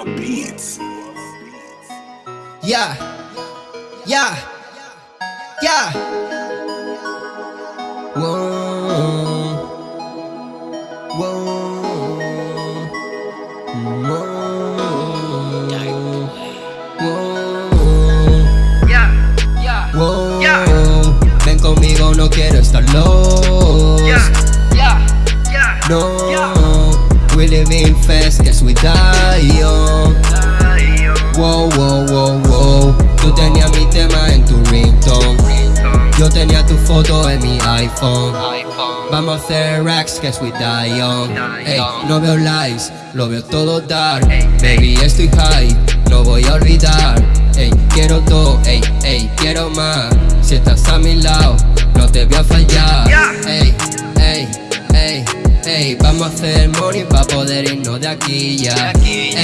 Beats. Yeah, yeah, yeah. Whoa, whoa, whoa, Yeah, yeah, whoa. Yeah. Ven conmigo, no quiero estar lost. yeah, yeah, yeah. No, Live in fast, guess we die young. Wow, wow, wow, wow. Tú tenías mi tema en tu ringtone. Yo tenía tu foto en mi iPhone. Vamos a hacer racks, guess we die young. Ey, no veo lies, lo veo todo dark. Baby, estoy high, no voy a olvidar. Ey, quiero todo, ey, ey, quiero más. Si estás a mi lado, no te voy a fallar. Ey, vamos a hacer money pa' poder irnos de aquí ya. Ey,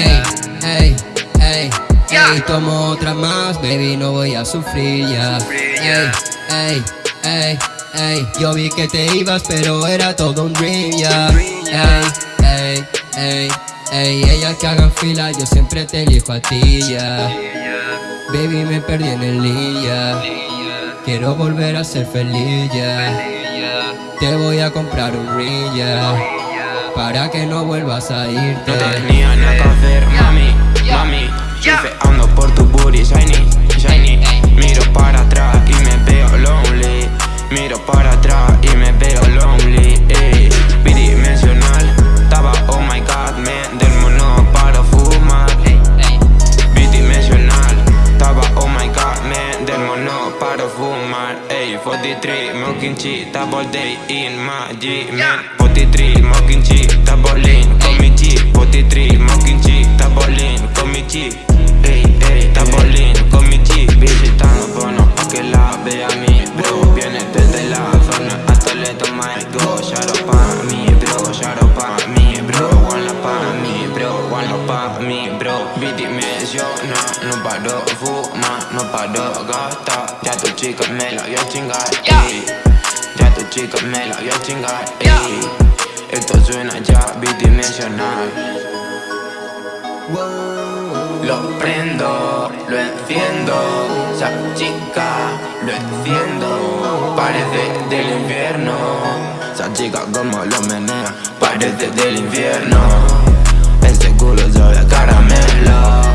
ey, ey, ey, tomo otra más, baby, no voy a sufrir ya. Ey, ey, ey, ey, yo vi que te ibas, pero era todo un dream ya. Ey, ey, ey, ey, ellas que hagan fila, yo siempre te elijo a ti ya. Baby, me perdí en el día. Quiero volver a ser feliz ya. Te voy a comprar un ring yeah. Para que no vuelvas a irte. No tenía nada que hacer, mami, mami Surfeando por tu booty, shiny, shiny Miro para atrás 43 Morgan G, double day in my G Man 43 Morgan G, double lane, call me G 43 Morgan G, double lane, call me G Bidimensional, no paro fumar, no paro gastar Ya tu chica me la voy a chingar, ey. Ya tu chica me la voy a chingar, ey. Esto suena ya bidimensional. Lo prendo, lo enciendo. Esa chica, lo enciendo. Parece del infierno. Esa chica como lo menea Parece del infierno culo sabe a caramelo